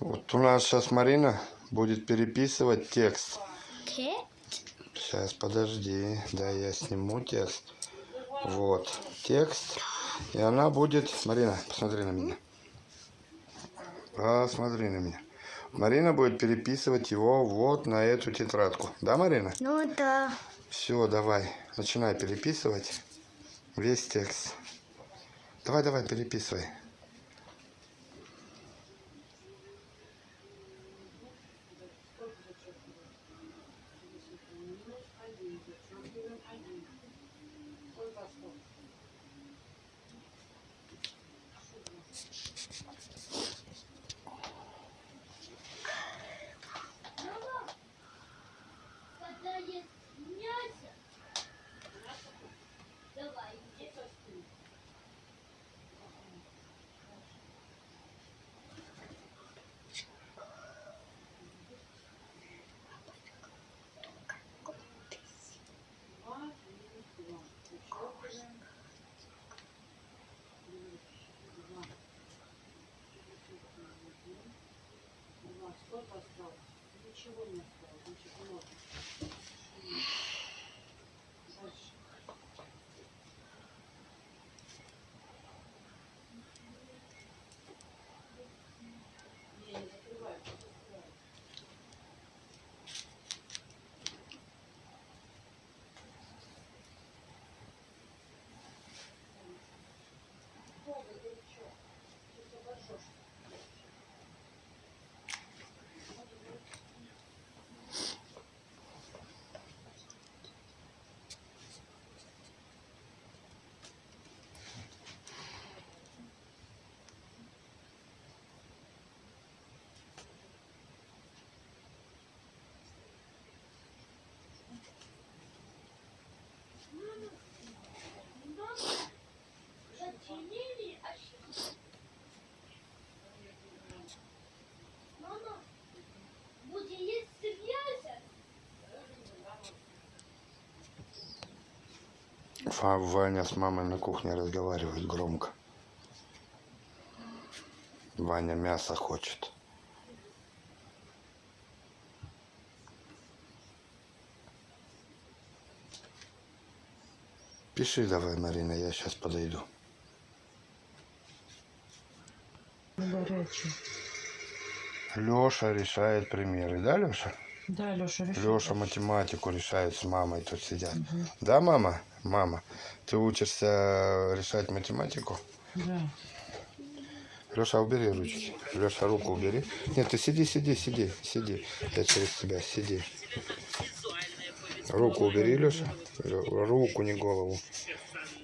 Вот у нас сейчас Марина будет переписывать текст. Сейчас, подожди. Да, я сниму текст. Вот, текст. И она будет... Марина, посмотри на меня. Посмотри на меня. Марина будет переписывать его вот на эту тетрадку. Да, Марина? Ну да. Все, давай. Начинай переписывать весь текст. Давай, давай, переписывай. Ничего не Ваня с мамой на кухне разговаривает громко. Ваня мясо хочет. Пиши давай, Марина, я сейчас подойду. Горячий. Леша решает примеры, да, Леша? Да, Леша, решил. Леша математику решает с мамой, тут сидят. Да, мама? Мама, ты учишься решать математику? Да. Леша, убери ручки. Леша, руку убери. Нет, ты сиди, сиди, сиди, сиди. Я через тебя, сиди. Руку убери, Леша. Руку, не голову.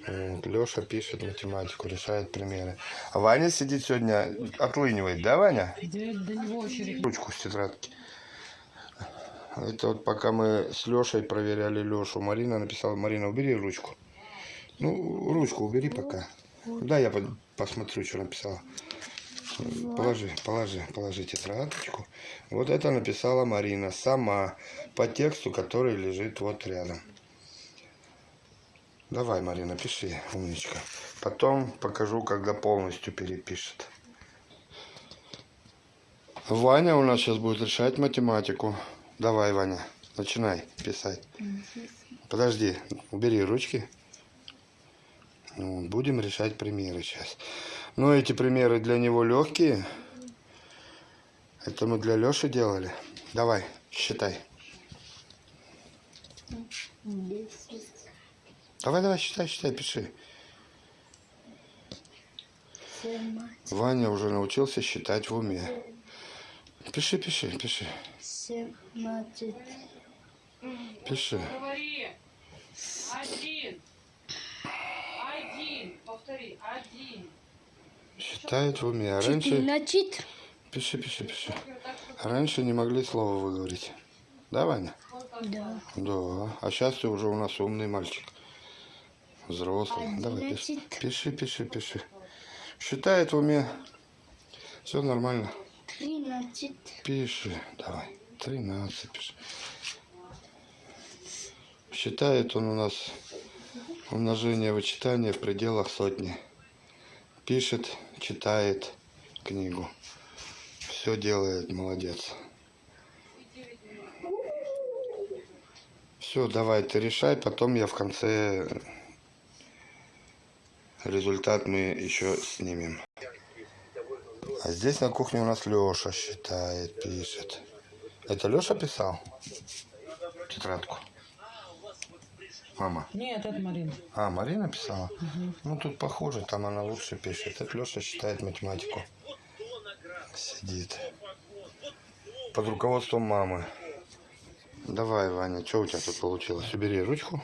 Вот, Леша пишет математику, решает примеры. А Ваня сидит сегодня, отлынивает, да, Ваня? Да, до него очередь. Ручку с тетрадки. Это вот пока мы с Лешей проверяли Лешу, Марина написала, Марина, убери ручку. Ну, ручку убери пока. Да, я по- посмотрю, что написала. Положи, положи, положи тетрадочку. Вот это написала Марина сама по тексту, который лежит вот рядом. Давай, Марина, пиши, умничка. Потом покажу, когда полностью перепишет. Ваня у нас сейчас будет решать математику. Давай, Ваня, начинай писать. Подожди, убери ручки. Ну, Будем решать примеры сейчас. Ну, эти примеры для него легкие. Это мы для Леши делали. Давай, считай. Давай, давай, считай, считай, пиши. Ваня уже научился считать в уме. Пиши, пиши, пиши, Семнадцать. пиши. Говори. Один. Один. Повтори. Один. Считает в уме. А раньше... Четырнадцать. Пиши, пиши, пиши. Раньше не могли слова выговорить. Да, Ваня? Да. Да. А сейчас ты уже у нас умный мальчик. Взрослый. Давай, пиши. Пиши, пиши, пиши. Считает в уме. Все нормально. Тринадцать. Пиши. Давай. 13 пиши. Считает он у нас умножение вычитания в пределах сотни. Пишет, читает книгу. Все делает, молодец. Все, давай, ты решай, потом я в конце результат мы еще снимем. А здесь на кухне у нас Леша считает, пишет. Это Леша писал? Тетрадку. Мама. Нет, это Марина. А, Марина писала? Ну, тут похоже, там она лучше пишет. Это Леша считает математику. Сидит. Под руководством мамы. Давай, Ваня, что у тебя тут получилось? Убери ручку.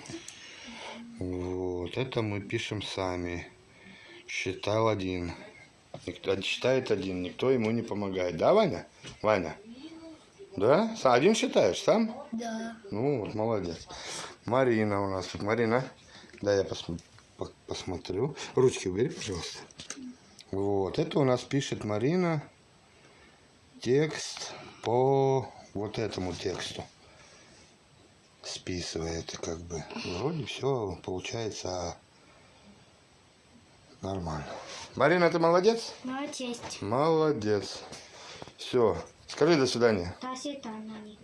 Вот, это мы пишем сами. Считал один. Никто, считает один, никто ему не помогает. Да, Ваня? Ваня? Да? Один считаешь сам? Да. Ну, вот, молодец. Марина у нас тут. Марина, да, я посм- по- посмотрю. Ручки убери, пожалуйста. Вот, это у нас пишет Марина текст по вот этому тексту. Списывает, как бы. Вроде все получается нормально. Марина, ты молодец? Молодец. Молодец. Все. Скажи до свидания. Та свидания.